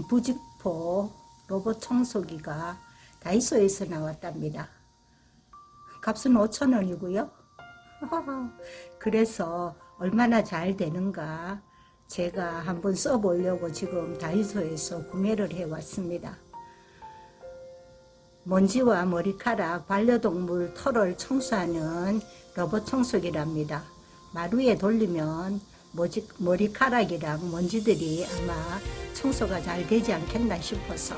있는 부직포 로봇 청소기가 다이소에서 나왔답니다. 값은 5천원이고요. 그래서 얼마나 잘 되는가 제가 한번 써보려고 지금 다이소에서 구매를 해왔습니다. 먼지와 머리카락, 반려동물 털을 청소하는 로봇 청소기랍니다. 마루에 돌리면 머지, 머리카락이랑 먼지들이 아마 청소가 잘 되지 않겠나 싶어서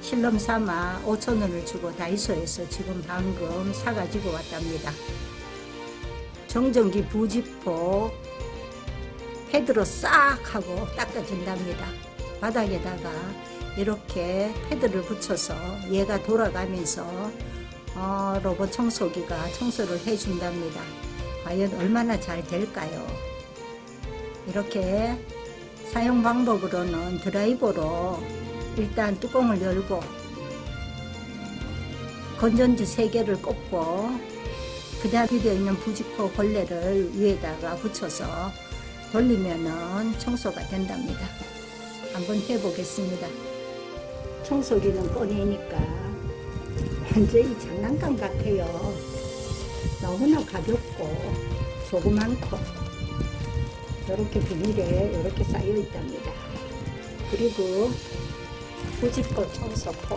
실험 삼아 5천원을 주고 다이소에서 지금 방금 사가지고 왔답니다. 정전기 부직포 패드로 싹 하고 닦아준답니다. 바닥에다가 이렇게 패드를 붙여서 얘가 돌아가면서 어, 로봇 청소기가 청소를 해준답니다. 과연 얼마나 잘 될까요? 이렇게 사용 방법으로는 드라이버로 일단 뚜껑을 열고 건전지 3개를 꽂고 그 다음 되어 있는 부직포 걸레를 위에다가 붙여서 돌리면은 청소가 된답니다. 한번 해보겠습니다. 청소기는 꺼내니까 완전히 장난감 같아요. 너무나 가볍고 조그만고 이렇게 비닐에 이렇게 쌓여 있답니다. 그리고 부직포 청소포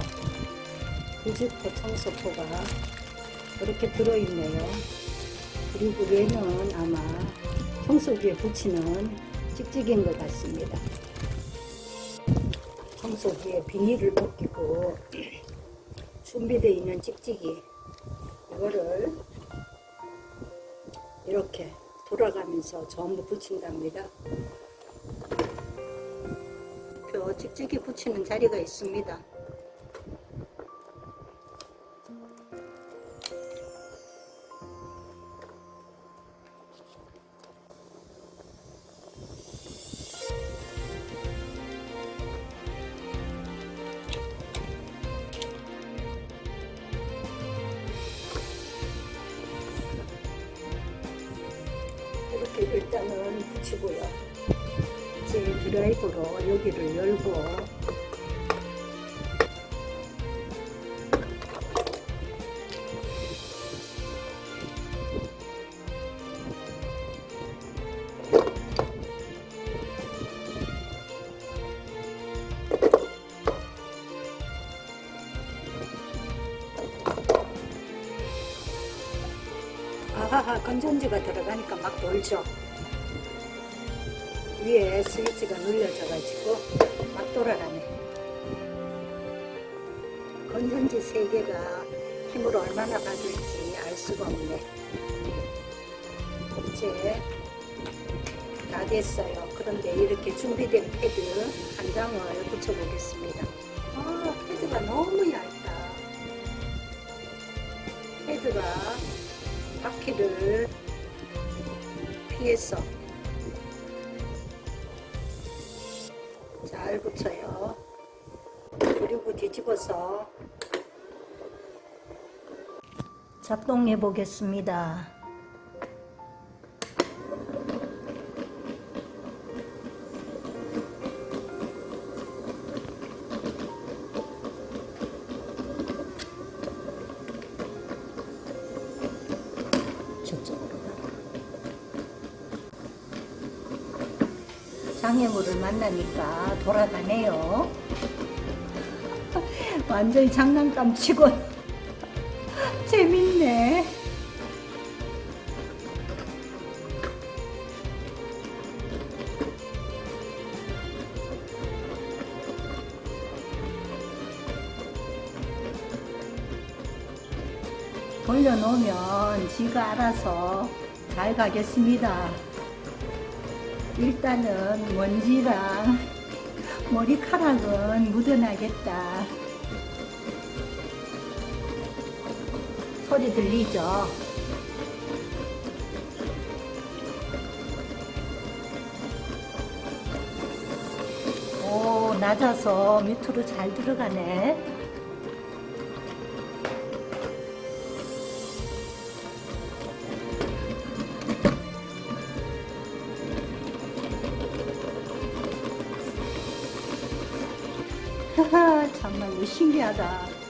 부직포 청소포가 이렇게 들어있네요. 그리고 얘는 아마 청소기에 붙이는 찍찍인 것 같습니다. 청소기에 비닐을 벗기고 준비되어 있는 찍찍이 이거를 이렇게 돌아가면서 전부 붙인답니다. 표 찍찍이 붙이는 자리가 있습니다. 일단은 붙이고요. 이제 드라이브로 여기를 열고 건전지가 들어가니까 막 돌죠. 위에 스위치가 눌려져 가지고 막 돌아가네. 건전지 3개가 힘을 얼마나 받을지 알 수가 없네. 이제 다 됐어요. 그런데 이렇게 준비된 패드 한 장을 붙여 보겠습니다. 아 패드가 너무 얇다. 패드가 바퀴를 피해서 잘 붙여요. 그리고 뒤집어서 작동해 보겠습니다. 저쪽으로 장애물을 만나니까 돌아가네요. 완전히 장난감 치고 재밌네. 돌려놓으면 지가 알아서 잘 가겠습니다. 일단은 먼지랑 머리카락은 묻어나겠다. 소리 들리죠? 오, 낮아서 밑으로 잘 들어가네. 하하, 정말 신기하다.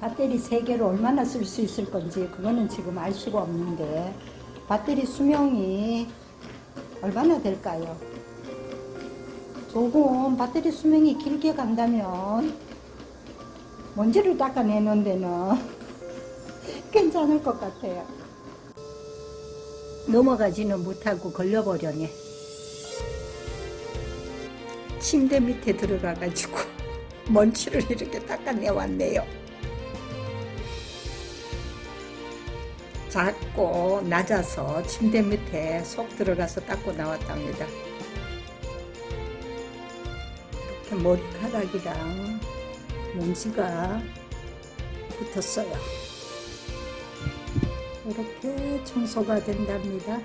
배터리 3개를 얼마나 쓸 수 있을 건지 그거는 지금 알 수가 없는데 배터리 수명이 얼마나 될까요? 조금 배터리 수명이 길게 간다면 먼지를 닦아내는 데는 괜찮을 것 같아요. 넘어가지는 못하고 걸려버려네. 침대 밑에 들어가가지고 먼지를 이렇게 닦아내왔네요. 작고 낮아서 침대 밑에 속 들어가서 닦고 나왔답니다. 이렇게 머리카락이랑 먼지가 붙었어요. 이렇게 청소가 된답니다.